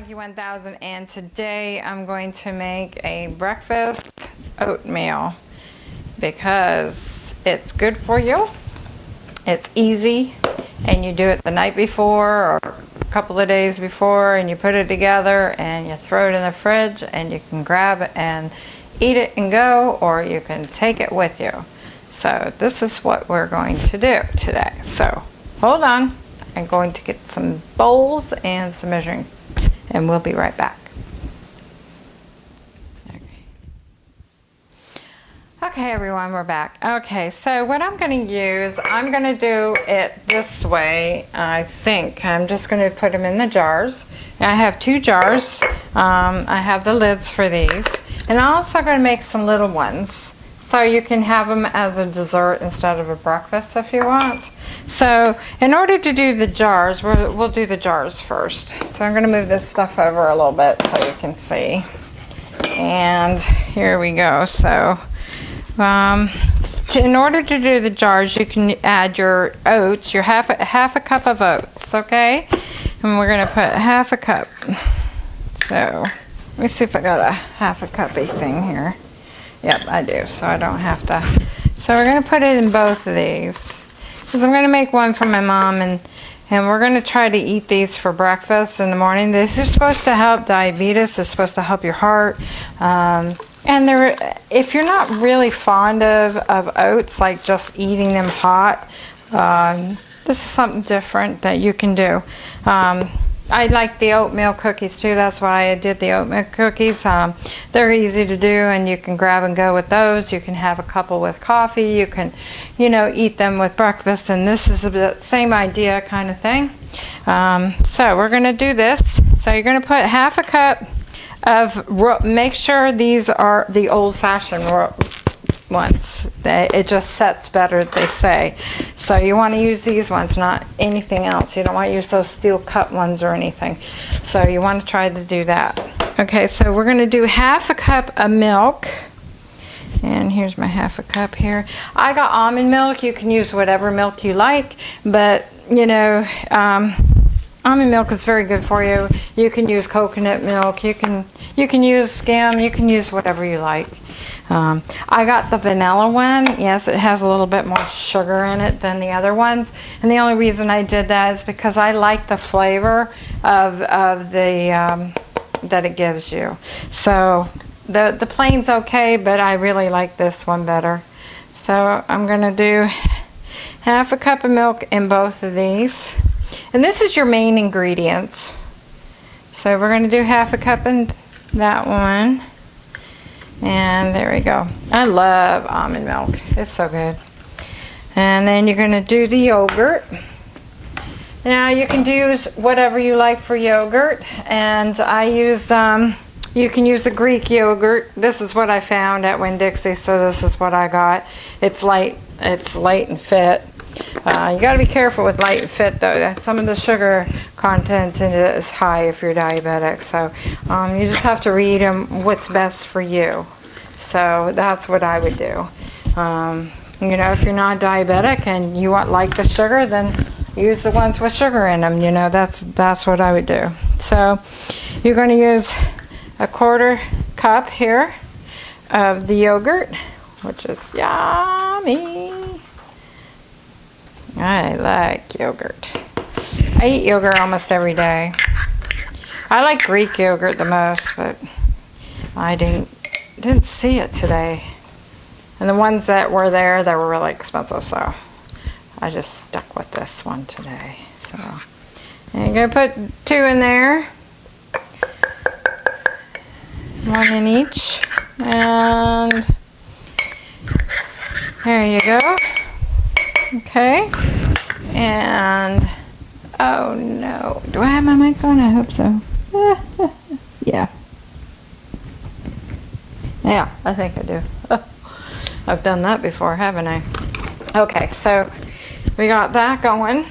Monkey 1000 and today I'm going to make a breakfast oatmeal because it's good for you, it's easy, and you do it the night before or a couple of days before and you put it together and you throw it in the fridge and you can grab it and eat it and go or you can take it with you. So this is what we're going to do today. So hold on, I'm going to get some bowls and some measuring and we'll be right back. Okay. everyone, we're back. Okay, so what I'm going to use, I'm going to do it this way, I think. I'm just going to put them in the jars. I have two jars. Um, I have the lids for these. And I'm also going to make some little ones. So you can have them as a dessert instead of a breakfast if you want. So in order to do the jars, we'll, we'll do the jars first. So I'm going to move this stuff over a little bit so you can see. And here we go. So um, in order to do the jars, you can add your oats, your half a, half a cup of oats, okay? And we're going to put half a cup. So let me see if I got a half a cuppy thing here. Yep, I do, so I don't have to. So we're going to put it in both of these. Because I'm going to make one for my mom, and, and we're going to try to eat these for breakfast in the morning. This is supposed to help diabetes. It's supposed to help your heart. Um, and they're, if you're not really fond of, of oats, like just eating them hot, um, this is something different that you can do. Um, I like the oatmeal cookies too. That's why I did the oatmeal cookies. Um, they're easy to do and you can grab and go with those. You can have a couple with coffee. You can, you know, eat them with breakfast. And this is the same idea kind of thing. Um, so we're going to do this. So you're going to put half a cup of, make sure these are the old-fashioned ones. They, it just sets better, they say. So you want to use these ones, not anything else. You don't want to use those steel cut ones or anything. So you want to try to do that. Okay, so we're going to do half a cup of milk. And here's my half a cup here. I got almond milk. You can use whatever milk you like. But, you know, um, almond milk is very good for you. You can use coconut milk. You can, you can use skim. You can use whatever you like. Um, I got the vanilla one. Yes, it has a little bit more sugar in it than the other ones. And the only reason I did that is because I like the flavor of, of the, um, that it gives you. So the, the plain's okay, but I really like this one better. So I'm going to do half a cup of milk in both of these. And this is your main ingredients. So we're going to do half a cup in that one. And there we go. I love almond milk. It's so good. And then you're going to do the yogurt. Now you can use whatever you like for yogurt. And I use, um, you can use the Greek yogurt. This is what I found at Winn-Dixie, so this is what I got. It's light, it's light and fit. Uh, you got to be careful with light and fit though. Some of the sugar content in it is high if you're diabetic. So um, you just have to read them what's best for you. So that's what I would do. Um, you know, if you're not diabetic and you want like the sugar, then use the ones with sugar in them. You know, that's that's what I would do. So you're going to use a quarter cup here of the yogurt, which is yummy. I like yogurt. I eat yogurt almost every day. I like Greek yogurt the most, but I didn't didn't see it today. And the ones that were there, they were really expensive, so I just stuck with this one today. So you're gonna put two in there. One in each. And there you go. Okay. And, oh no. Do I have my mic on? I hope so. yeah. Yeah, I think I do. I've done that before, haven't I? Okay, so we got that going.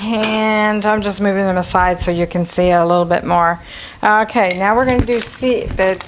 And I'm just moving them aside so you can see a little bit more. Okay, now we're going to do the,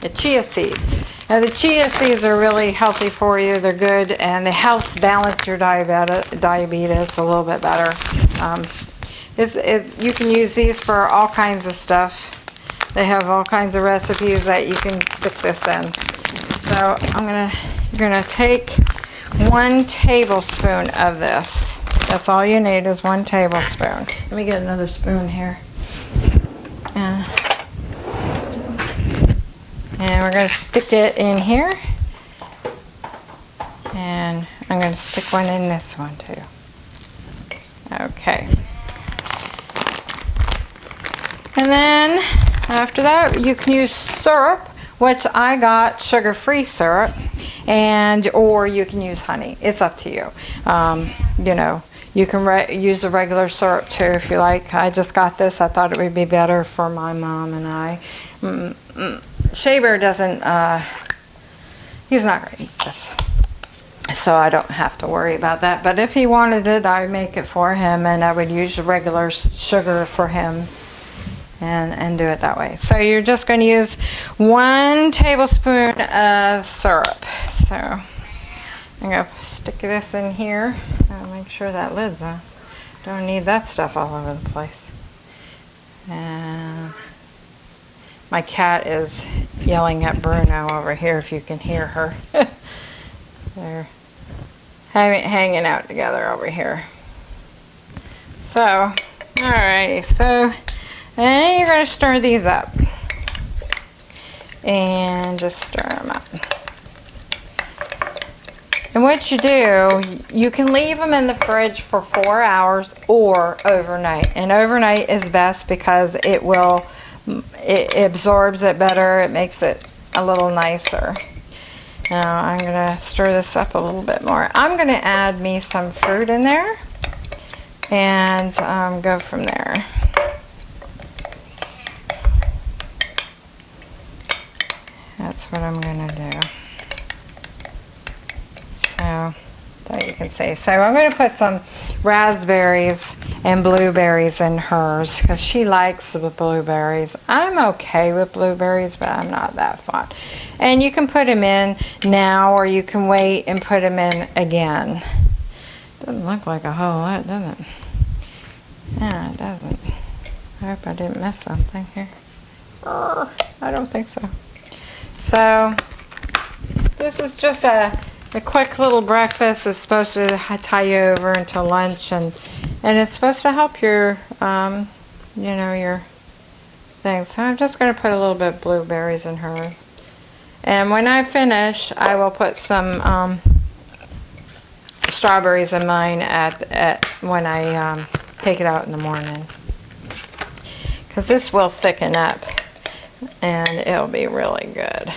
the chia seeds. Now the chia seeds are really healthy for you. They're good and they help balance your diabetes, diabetes a little bit better. Um, It's, it's, you can use these for all kinds of stuff. They have all kinds of recipes that you can stick this in. So I'm gonna, you're gonna take one tablespoon of this. That's all you need is one tablespoon. Let me get another spoon here. And, and we're gonna stick it in here. And I'm gonna stick one in this one too. Okay. And then after that, you can use syrup, which I got sugar-free syrup, and or you can use honey. It's up to you. Um, you know, you can use the regular syrup too if you like. I just got this. I thought it would be better for my mom and I. Mm -mm. Shaver doesn't, uh, he's not going to eat this. So I don't have to worry about that. But if he wanted it, I make it for him and I would use regular sugar for him and, and do it that way. So you're just going to use one tablespoon of syrup. So I'm going to stick this in here. Make sure that lid's on. Don't need that stuff all over the place. And my cat is yelling at Bruno over here if you can hear her. They're hanging out together over here. So, alrighty, so and you're going to stir these up. And just stir them up. And what you do, you can leave them in the fridge for four hours or overnight. And overnight is best because it will, it absorbs it better. It makes it a little nicer. Now I'm going to stir this up a little bit more. I'm going to add me some fruit in there and um, go from there. That's what I'm going to do. So, that you can see. So I'm going to put some raspberries and blueberries in hers because she likes the blueberries. I'm okay with blueberries, but I'm not that fond. And you can put them in now or you can wait and put them in again. Doesn't look like a whole lot, does it? Yeah, it doesn't. I hope I didn't miss something here. I don't think so. So this is just a, a quick little breakfast. It's supposed to tie you over until lunch and and it's supposed to help your um, you know your things. So I'm just going to put a little bit of blueberries in hers. And when I finish, I will put some um, strawberries in mine at, at when I um, take it out in the morning. Because this will thicken up and it'll be really good.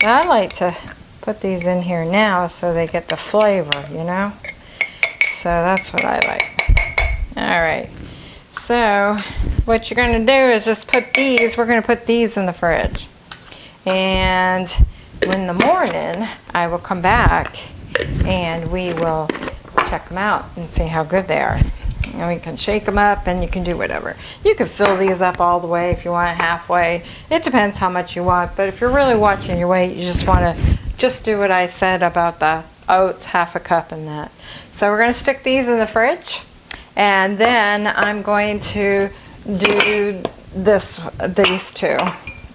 But I like to put these in here now so they get the flavor, you know? So that's what I like. Alright, so what you're going to do is just put these, we're going to put these in the fridge. And in the morning, I will come back and we will check them out and see how good they are. And we can shake them up and you can do whatever. You can fill these up all the way if you want halfway. It depends how much you want. But if you're really watching your weight, you just want to just do what I said about the oats, half a cup and that. So we're going to stick these in the fridge. And then I'm going to do this, these two.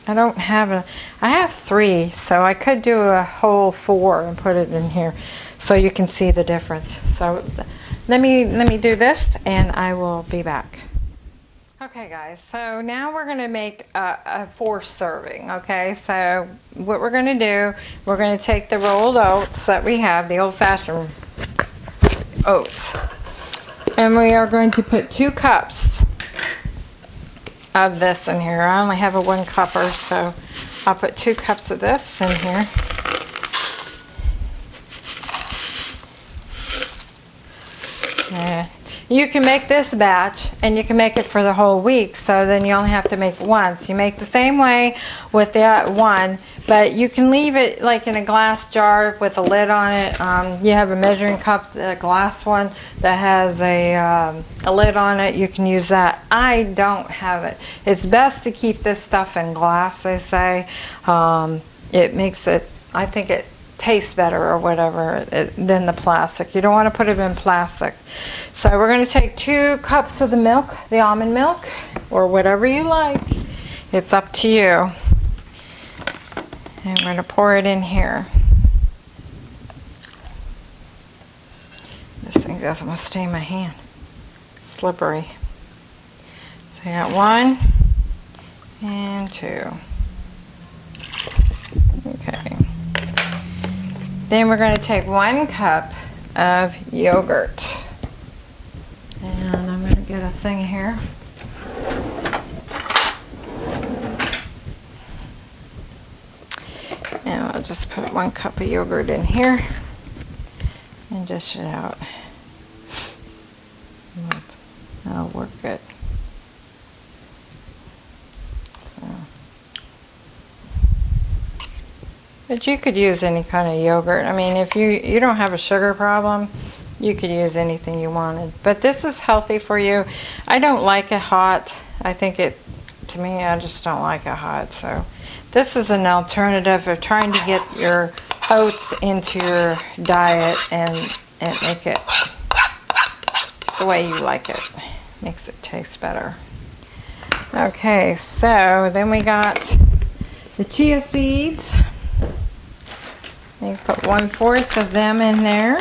I don't have a, I have three, so I could do a whole four and put it in here so you can see the difference. So let me, let me do this and I will be back. Okay guys, so now we're going to make a, a four serving, okay? So what we're going to do, we're going to take the rolled oats that we have, the old-fashioned oats, and we are going to put two cups of this in here. I only have a one cupper, so I'll put two cups of this in here. You can make this batch and you can make it for the whole week so then you only have to make once. You make the same way with that one but you can leave it like in a glass jar with a lid on it. Um, you have a measuring cup, a glass one that has a, um, a lid on it. You can use that. I don't have it. It's best to keep this stuff in glass, they say. Um, it makes it, I think it tastes better or whatever it, than the plastic. You don't want to put it in plastic. So we're going to take two cups of the milk, the almond milk, or whatever you like. It's up to you. And we're going to pour it in here. This thing doesn't want to stay in my hand. Slippery. So I got one and two. Okay. Then we're going to take one cup of yogurt. And I'm going to get a thing here. And I'll just put one cup of yogurt in here and dish it out. That'll work good. But you could use any kind of yogurt. I mean, if you, you don't have a sugar problem, you could use anything you wanted. But this is healthy for you. I don't like it hot. I think it, to me, I just don't like it hot. So this is an alternative of trying to get your oats into your diet and, and make it the way you like it. Makes it taste better. Okay, so then we got the chia seeds. You put one fourth of them in there.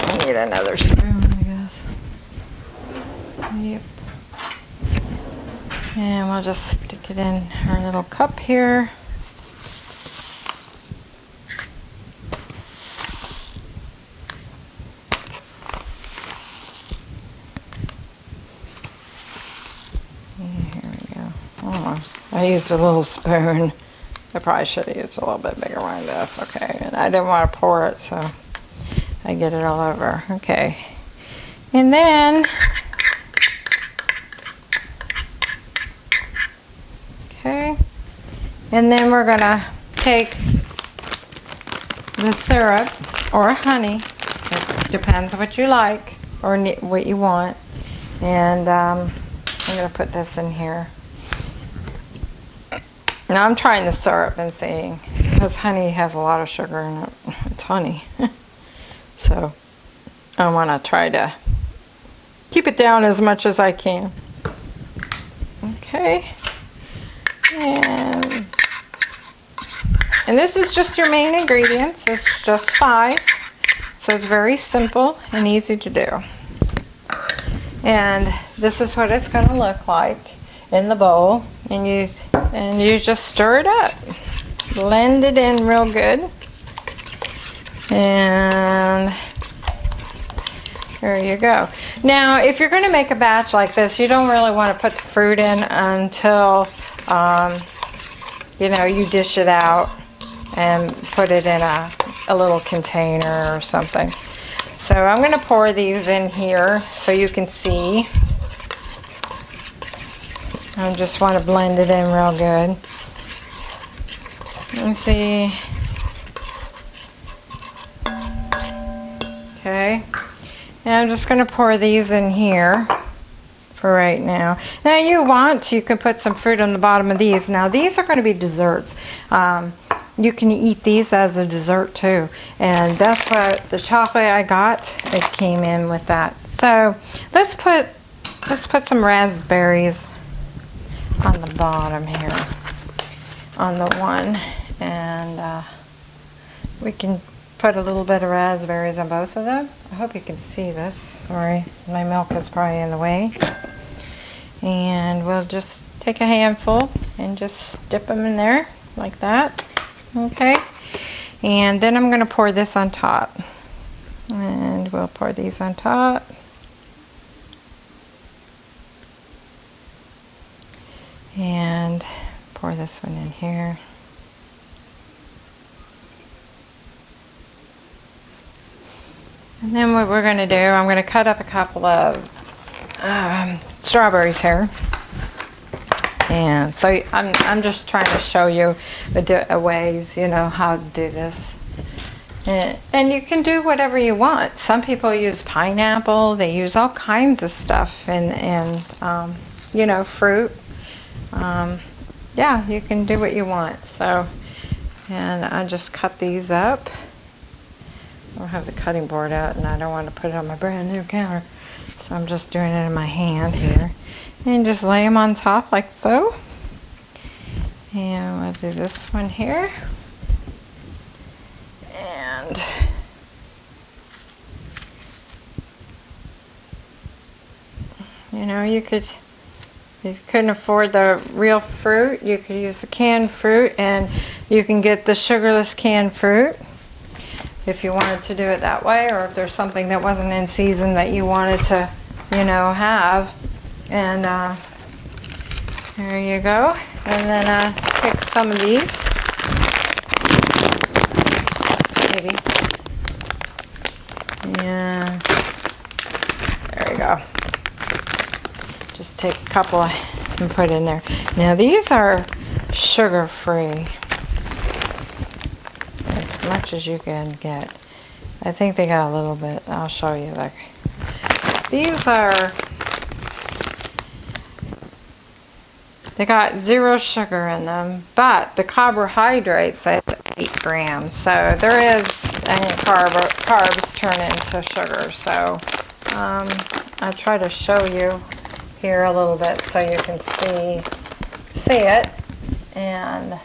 I need another spoon, I guess. Yep. And we'll just stick it in our little cup here. Here we go. Almost. I used a little spoon. I probably should have used a little bit bigger one. That's okay. And I didn't want to pour it, so I get it all over. Okay. And then, okay. And then we're going to take the syrup or honey. It depends what you like or what you want. And um, I'm going to put this in here. Now I'm trying the syrup and seeing, because honey has a lot of sugar in it. It's honey. so I want to try to keep it down as much as I can. Okay. And, and this is just your main ingredients. It's just five. So it's very simple and easy to do. And this is what it's going to look like in the bowl. And you and you just stir it up blend it in real good and there you go now if you're going to make a batch like this you don't really want to put the fruit in until um, you know you dish it out and put it in a, a little container or something so I'm going to pour these in here so you can see I just want to blend it in real good. Let's see. Okay. And I'm just going to pour these in here for right now. Now you want, you can put some fruit on the bottom of these. Now these are going to be desserts. Um, you can eat these as a dessert too. And that's what the chocolate I got, it came in with that. So let's put, let's put some raspberries on the bottom here on the one and uh, we can put a little bit of raspberries on both of them. I hope you can see this. Sorry, my milk is probably in the way. And we'll just take a handful and just dip them in there like that. Okay. And then I'm going to pour this on top. And we'll pour these on top. and pour this one in here. And then what we're going to do, I'm going to cut up a couple of um, strawberries here. And so I'm, I'm just trying to show you the ways, you know, how to do this. And, and you can do whatever you want. Some people use pineapple. They use all kinds of stuff and, and um, you know, fruit um, yeah, you can do what you want. So And I just cut these up. I don't have the cutting board out and I don't want to put it on my brand new counter. So I'm just doing it in my hand here. And just lay them on top like so. And we'll do this one here. And you know, you could, if you couldn't afford the real fruit, you could use the canned fruit and you can get the sugarless canned fruit if you wanted to do it that way or if there's something that wasn't in season that you wanted to, you know, have. And uh, there you go. And then uh, take some of these. Maybe. Yeah. There you go. Just take a couple and put in there. Now these are sugar free. As much as you can get. I think they got a little bit. I'll show you. Like these are They got zero sugar in them, but the carbohydrates say 8 grams. So there is, and carb, carbs turn into sugar. So um, I try to show you here a little bit so you can see see it. And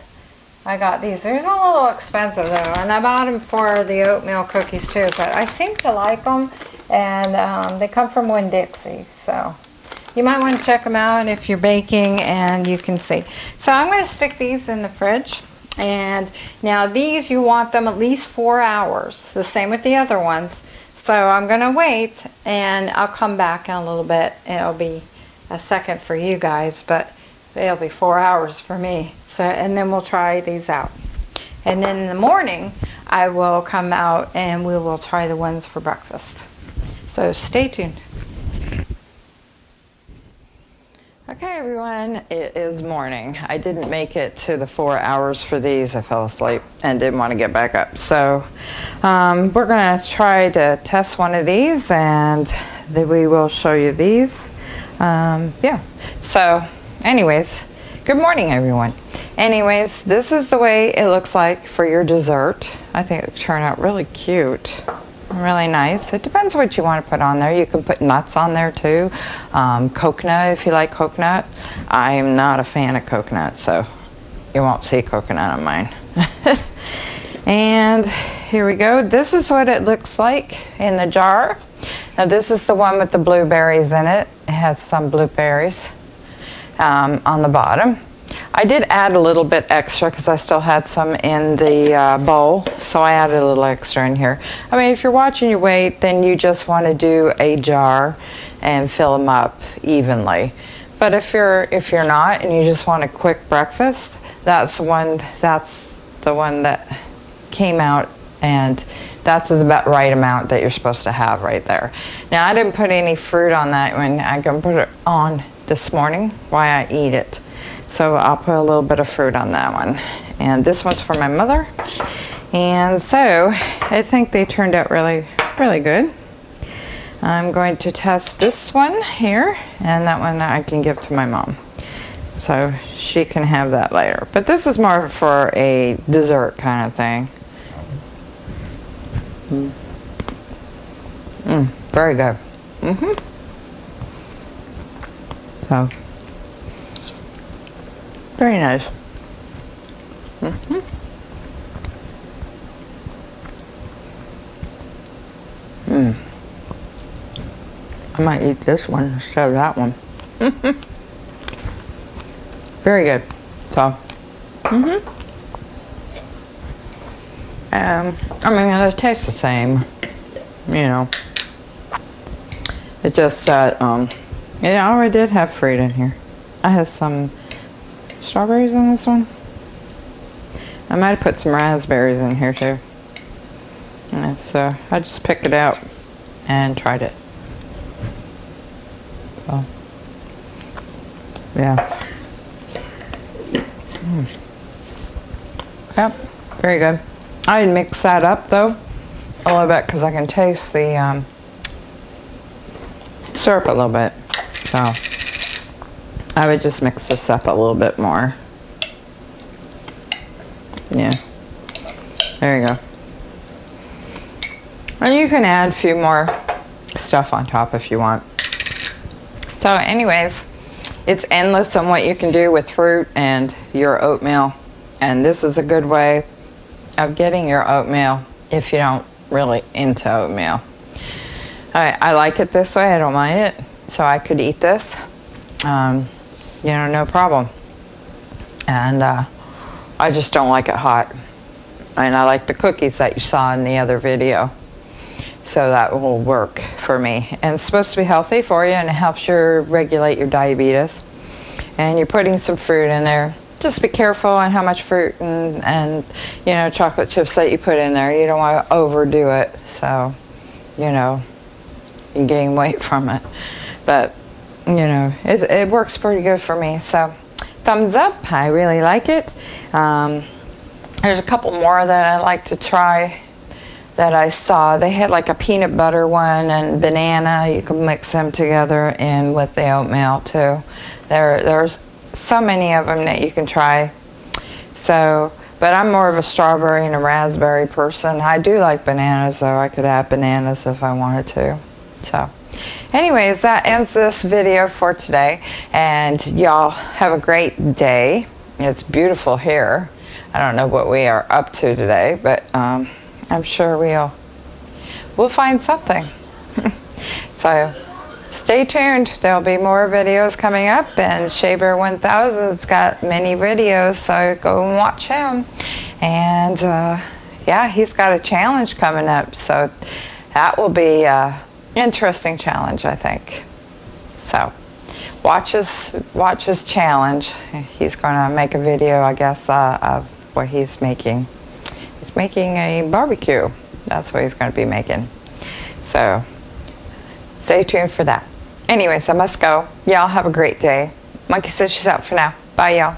I got these. Are a little expensive though, and I bought them for the oatmeal cookies too, but I seem to like them, and um, they come from Winn-Dixie, so you might want to check them out if you're baking and you can see. So I'm going to stick these in the fridge. And now these, you want them at least four hours. The same with the other ones. So I'm going to wait and I'll come back in a little bit. It'll be a second for you guys, but it'll be four hours for me. So, and then we'll try these out. And then in the morning, I will come out and we will try the ones for breakfast. So stay tuned. Okay everyone, it is morning. I didn't make it to the four hours for these. I fell asleep and didn't want to get back up. So um, we're going to try to test one of these and then we will show you these. Um, yeah, so anyways, good morning everyone. Anyways, this is the way it looks like for your dessert. I think it turned out really cute really nice. It depends what you want to put on there. You can put nuts on there too. Um, coconut if you like coconut. I am not a fan of coconut so you won't see coconut on mine. and here we go. This is what it looks like in the jar. Now this is the one with the blueberries in it. It has some blueberries um, on the bottom. I did add a little bit extra because I still had some in the uh, bowl, so I added a little extra in here. I mean, if you're watching your weight, then you just want to do a jar and fill them up evenly. But if you're if you're not and you just want a quick breakfast, that's one that's the one that came out and that's about right amount that you're supposed to have right there. Now I didn't put any fruit on that one. I can put it on this morning while I eat it. So I'll put a little bit of fruit on that one. And this one's for my mother. And so I think they turned out really, really good. I'm going to test this one here and that one I can give to my mom. So she can have that later. But this is more for a dessert kind of thing. Mm. Mm, very good. Mm-hmm. So very nice. Mm -hmm. Mm. I might eat this one instead of that one. Very good. So, mm hmm um, I mean, it tastes the same, you know. It just that, um, yeah, I already did have fruit in here. I have some strawberries in this one. I might have put some raspberries in here too. So I just picked it out and tried it. So, yeah. Mm. Yep, very good. I didn't mix that up though, a little bit because I can taste the um, syrup a little bit. So. I would just mix this up a little bit more. Yeah. There you go. And you can add a few more stuff on top if you want. So anyways, it's endless on what you can do with fruit and your oatmeal. And this is a good way of getting your oatmeal if you don't really into oatmeal. I, I like it this way, I don't mind it. So I could eat this, um, you know, no problem. And uh, I just don't like it hot. And I like the cookies that you saw in the other video. So that will work for me. And it's supposed to be healthy for you and it helps you regulate your diabetes. And you're putting some fruit in there. Just be careful on how much fruit and, and you know chocolate chips that you put in there. You don't want to overdo it. So, you know, you gain weight from it. But, you know, it, it works pretty good for me. So, thumbs up. I really like it. Um, there's a couple more that I like to try that I saw. They had like a peanut butter one and banana. You can mix them together in with the oatmeal too. There, there's so many of them that you can try. So, but I'm more of a strawberry and a raspberry person. I do like bananas though. I could add bananas if I wanted to. So, anyways, that ends this video for today. And y'all have a great day. It's beautiful here. I don't know what we are up to today, but um, I'm sure we'll we'll find something. so stay tuned. There'll be more videos coming up and Shaber 1000's got many videos, so go and watch him. And uh, yeah, he's got a challenge coming up, so that will be an interesting challenge, I think. So watch his, watch his challenge. He's going to make a video, I guess, uh, of what he's making He's making a barbecue. That's what he's going to be making. So stay tuned for that. Anyways, I must go. Y'all have a great day. Monkey says she's out for now. Bye, y'all.